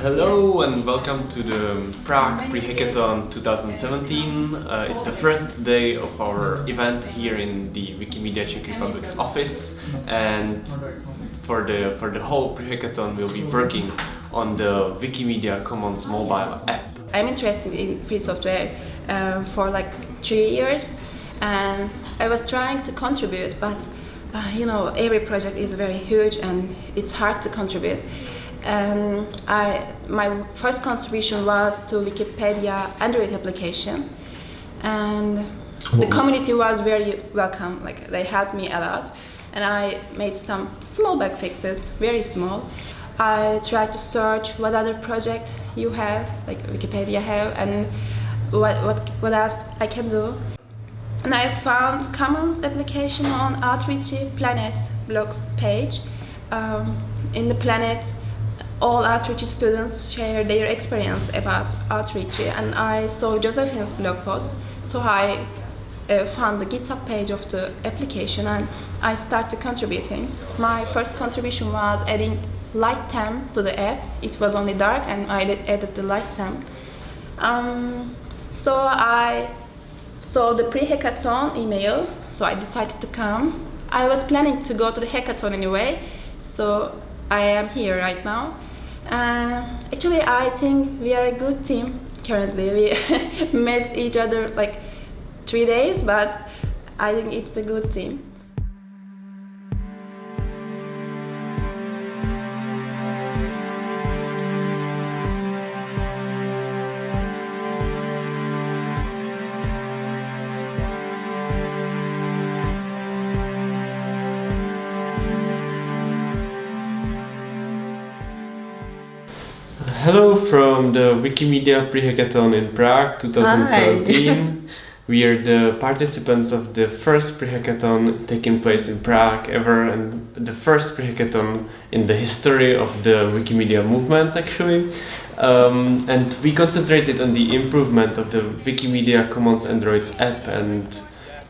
Hello and welcome to the Prague Pre-Hackathon 2017. Uh, it's the first day of our event here in the Wikimedia Czech Republic's office and for the for the whole Pre-Hackathon we'll be working on the Wikimedia Commons mobile app. I'm interested in free software uh, for like three years and I was trying to contribute but uh, you know every project is very huge and it's hard to contribute. Um, I, my first contribution was to Wikipedia Android application and the community was very welcome, like they helped me a lot and I made some small bug fixes, very small. I tried to search what other project you have, like Wikipedia have and what, what, what else I can do. And I found Commons application on Outreachy Planet's blogs page. Um, in the Planet all Outreachy students share their experience about Outreachy and I saw Josephine's blog post so I uh, found the GitHub page of the application and I started contributing. My first contribution was adding light theme to the app. It was only dark and I added the light theme. Um, so I saw the pre-hackathon email so I decided to come. I was planning to go to the hackathon anyway so I am here right now uh, actually, I think we are a good team currently. We met each other like three days, but I think it's a good team. Hello from the Wikimedia Pre-Hackathon in Prague 2017. we are the participants of the first pre-hackathon taking place in Prague ever and the first pre-hackathon in the history of the Wikimedia movement actually. Um, and we concentrated on the improvement of the Wikimedia Commons Androids app and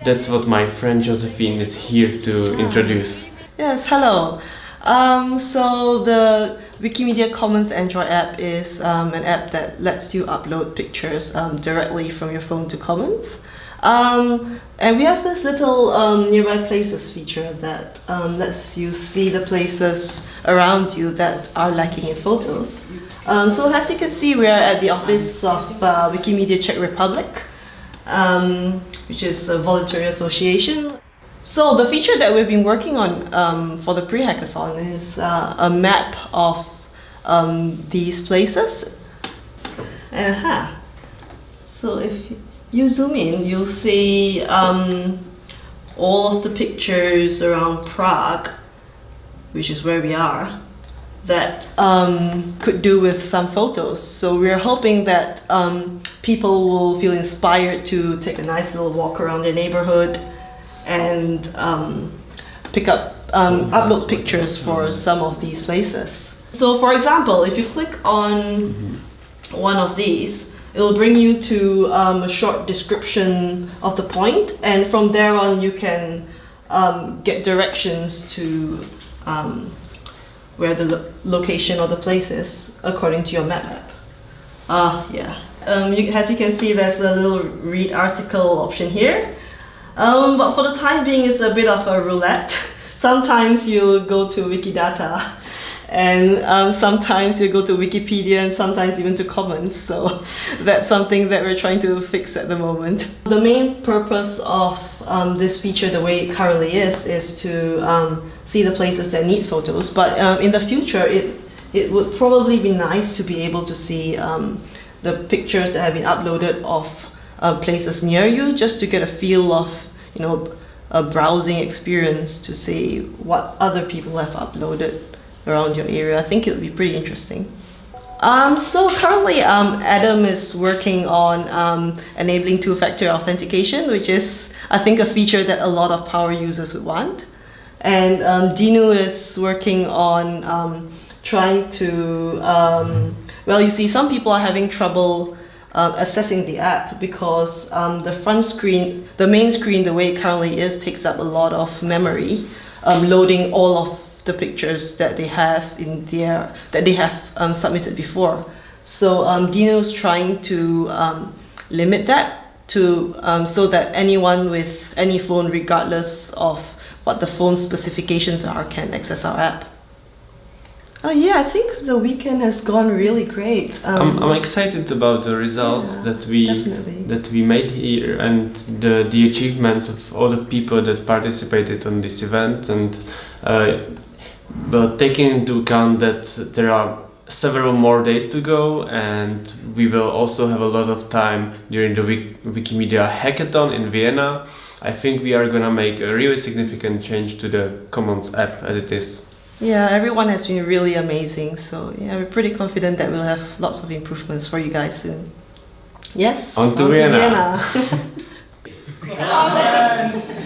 that's what my friend Josephine is here to introduce. Yes, hello. Um, so the Wikimedia Commons Android app is um, an app that lets you upload pictures um, directly from your phone to Commons. Um, and we have this little um, nearby places feature that um, lets you see the places around you that are lacking in photos. So as you can see, we are at the office of uh, Wikimedia Czech Republic, which is a voluntary association. So the feature that we've been working on um, for the pre-hackathon is uh, a map of um, these places. Uh -huh. So if you zoom in, you'll see um, all of the pictures around Prague, which is where we are, that um, could do with some photos. So we're hoping that um, people will feel inspired to take a nice little walk around their neighborhood and um, pick up, um, upload pictures for some of these places. So for example, if you click on one of these, it'll bring you to um, a short description of the point and from there on you can um, get directions to um, where the lo location or the place is according to your map app. Ah, uh, yeah. Um, you, as you can see, there's a little read article option here. Um, but for the time being, it's a bit of a roulette. sometimes you go to Wikidata and um, sometimes you go to Wikipedia and sometimes even to Commons. So that's something that we're trying to fix at the moment. The main purpose of um, this feature the way it currently is, is to um, see the places that need photos. But um, in the future, it, it would probably be nice to be able to see um, the pictures that have been uploaded of uh, places near you just to get a feel of, you know, a browsing experience to see what other people have uploaded around your area. I think it would be pretty interesting. Um, so currently um, Adam is working on um, enabling two-factor authentication, which is, I think, a feature that a lot of power users would want. And um, Dinu is working on um, trying to um, Well, you see, some people are having trouble uh, accessing the app because um, the front screen, the main screen, the way it currently is, takes up a lot of memory, um, loading all of the pictures that they have in their that they have um, submitted before. So um, Dino's trying to um, limit that to um, so that anyone with any phone, regardless of what the phone specifications are, can access our app. Oh yeah, I think the weekend has gone really great. Um, I'm, I'm excited about the results yeah, that we definitely. that we made here and the the achievements of all the people that participated on this event and uh, but taking into account that there are several more days to go and we will also have a lot of time during the Wik Wikimedia hackathon in Vienna. I think we are gonna make a really significant change to the Commons app as it is. Yeah, everyone has been really amazing. So yeah, we're pretty confident that we'll have lots of improvements for you guys soon. Yes. On to on Vienna. Vienna.